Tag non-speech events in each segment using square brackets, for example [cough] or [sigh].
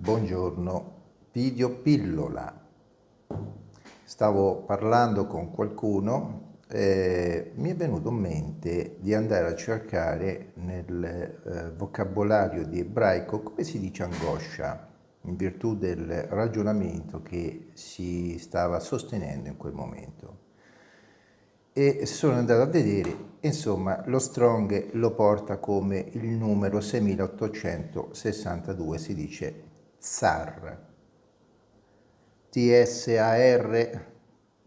buongiorno, video pillola. Stavo parlando con qualcuno e mi è venuto in mente di andare a cercare nel eh, vocabolario di ebraico come si dice angoscia, in virtù del ragionamento che si stava sostenendo in quel momento e sono andato a vedere, insomma, lo Strong lo porta come il numero 6862, si dice Tsar, T-S-A-R,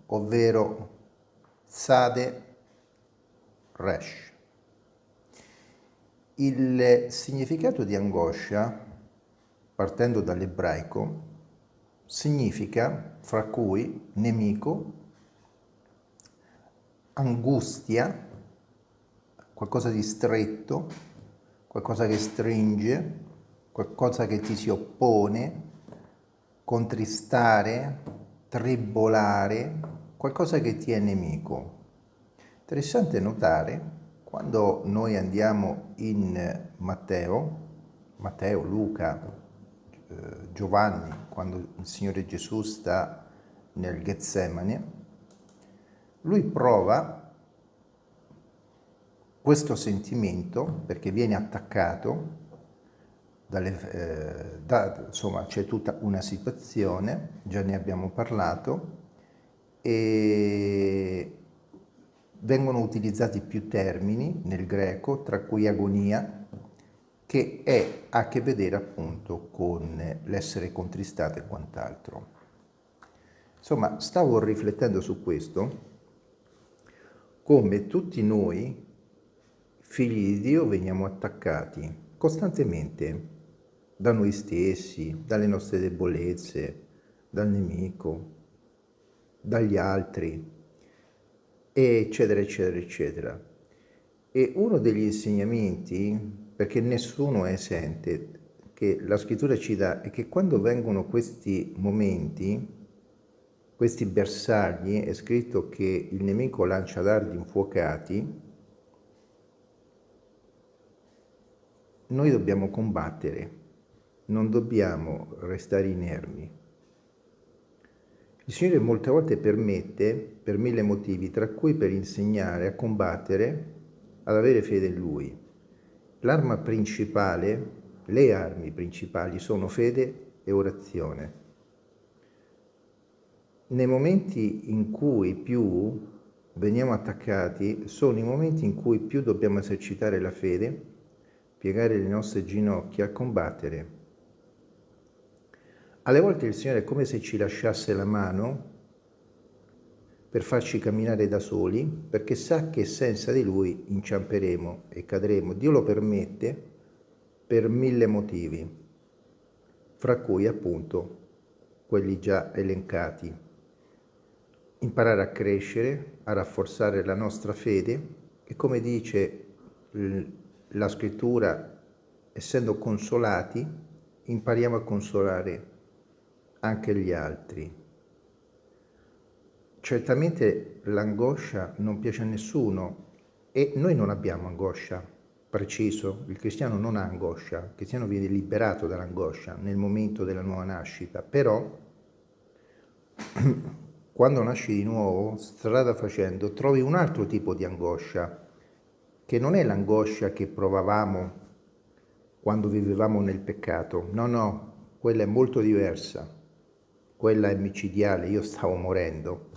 ovvero Sade Resh. Il significato di angoscia, partendo dall'ebraico, significa fra cui nemico, angustia, qualcosa di stretto, qualcosa che stringe, qualcosa che ti si oppone, contristare, tribolare, qualcosa che ti è nemico. Interessante notare quando noi andiamo in Matteo, Matteo, Luca, eh, Giovanni, quando il Signore Gesù sta nel Getsemane, lui prova questo sentimento perché viene attaccato, dalle, eh, da, insomma c'è tutta una situazione, già ne abbiamo parlato, e vengono utilizzati più termini nel greco, tra cui agonia, che è, a che vedere appunto con l'essere contristato e quant'altro. Insomma, stavo riflettendo su questo come tutti noi, figli di Dio, veniamo attaccati costantemente da noi stessi, dalle nostre debolezze, dal nemico, dagli altri, eccetera, eccetera, eccetera. E uno degli insegnamenti, perché nessuno è esente, che la scrittura ci dà, è che quando vengono questi momenti, questi bersagli è scritto che il nemico lancia dardi infuocati, noi dobbiamo combattere, non dobbiamo restare inermi. Il Signore molte volte permette, per mille motivi, tra cui per insegnare a combattere, ad avere fede in Lui. L'arma principale, le armi principali sono fede e orazione nei momenti in cui più veniamo attaccati sono i momenti in cui più dobbiamo esercitare la fede, piegare le nostre ginocchia, combattere. Alle volte il Signore è come se ci lasciasse la mano per farci camminare da soli, perché sa che senza di Lui inciamperemo e cadremo. Dio lo permette per mille motivi, fra cui appunto quelli già elencati imparare a crescere, a rafforzare la nostra fede e come dice la scrittura, essendo consolati, impariamo a consolare anche gli altri. Certamente l'angoscia non piace a nessuno e noi non abbiamo angoscia, preciso, il cristiano non ha angoscia, il cristiano viene liberato dall'angoscia nel momento della nuova nascita, però [clears throat] quando nasci di nuovo, strada facendo, trovi un altro tipo di angoscia, che non è l'angoscia che provavamo quando vivevamo nel peccato. No, no, quella è molto diversa. Quella è micidiale, io stavo morendo.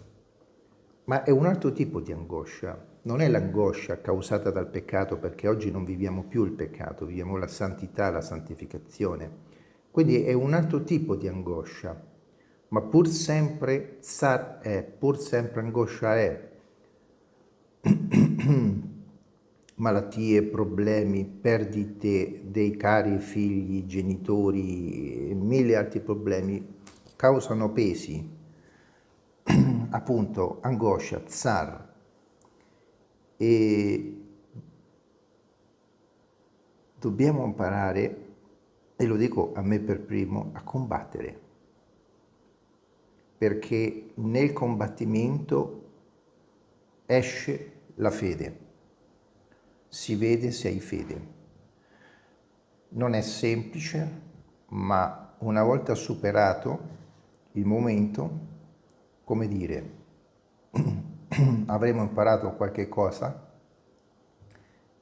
Ma è un altro tipo di angoscia. Non è l'angoscia causata dal peccato, perché oggi non viviamo più il peccato, viviamo la santità, la santificazione. Quindi è un altro tipo di angoscia ma pur sempre zar è, pur sempre angoscia è. [clears throat] Malattie, problemi, perdite dei cari figli, genitori, mille altri problemi causano pesi, [clears throat] appunto angoscia, zar. E dobbiamo imparare, e lo dico a me per primo, a combattere perché nel combattimento esce la fede, si vede se hai fede. Non è semplice, ma una volta superato il momento, come dire, [clears throat] avremo imparato qualche cosa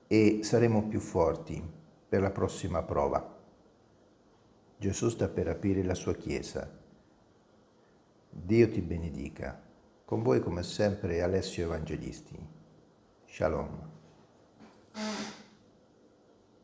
e saremo più forti per la prossima prova. Gesù sta per aprire la sua Chiesa. Dio ti benedica. Con voi come sempre Alessio Evangelisti. Shalom.